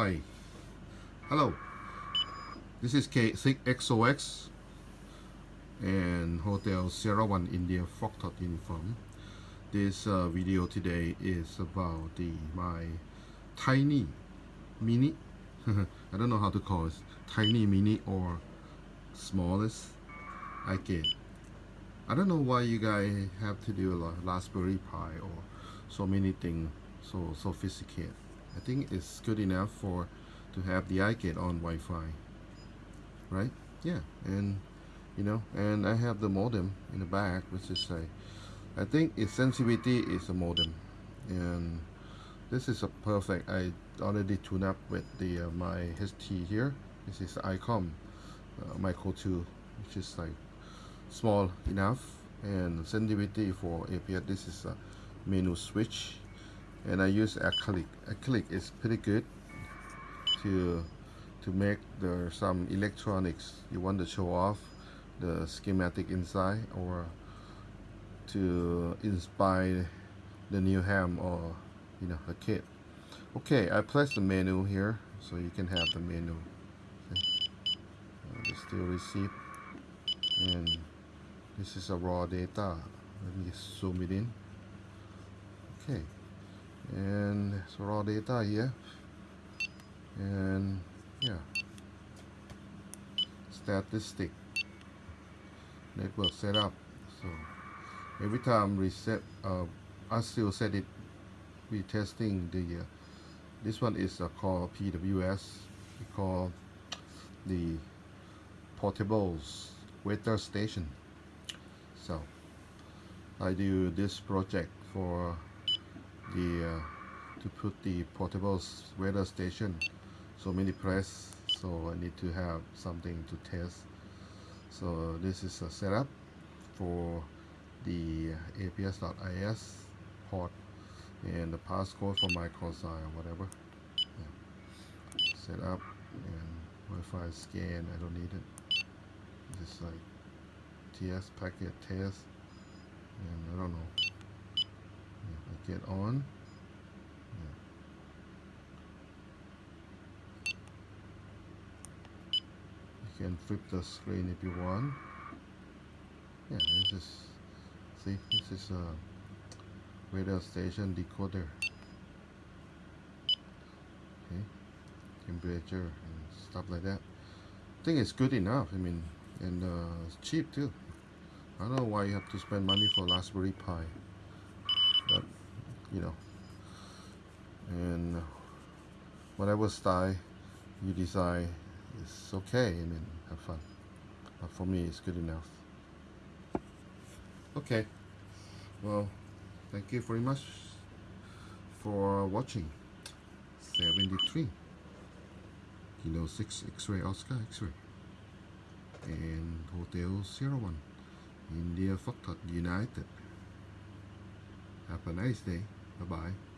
Hi. Hello. This is K6XOX and Hotel Sierra 1 India Foxtrot uniform. This uh, video today is about the my tiny mini I don't know how to call it tiny mini or smallest I get I don't know why you guys have to do a Raspberry Pi or so many things so sophisticated I think it's good enough for to have the iGate on Wi-Fi right? Yeah and you know and I have the modem in the back which is a I think its sensitivity is a modem. And this is a perfect I already tuned up with the uh, my HT here. This is ICOM uh, Micro 2 which is like small enough and sensitivity for APRS this is a menu switch and I use acrylic. Acrylic is pretty good to to make the some electronics. You want to show off the schematic inside or to inspire the new ham or you know a kit. Okay I place the menu here so you can have the menu. Uh, the still receipt. And this is a raw data. Let me zoom it in. Okay and so raw data here. And yeah. Statistic. Network setup. So every time reset uh, I still set it we testing the uh, this one is uh, called PWS we call the portables weather station. So I do this project for the uh, to put the portable weather station so many press so I need to have something to test. So this is a setup for the APRS.is port and the passcode for microSI or whatever. Yeah. set up and Wi-Fi scan I don't need it. Just like TS packet test and I don't know get on. You can flip the screen if you want. Yeah this is see this is a radio station decoder. Okay temperature and stuff like that. I think it's good enough I mean and uh, it's cheap too. I don't know why you have to spend money for Raspberry Pi you know. And whatever style you decide it's okay I mean have fun. But for me it's good enough. Okay. Well thank you very much for watching. 73 Kilo 6 X-ray Oscar X-ray. And Hotel Sierra 1 India Foxtrot United. Have a nice day bye bye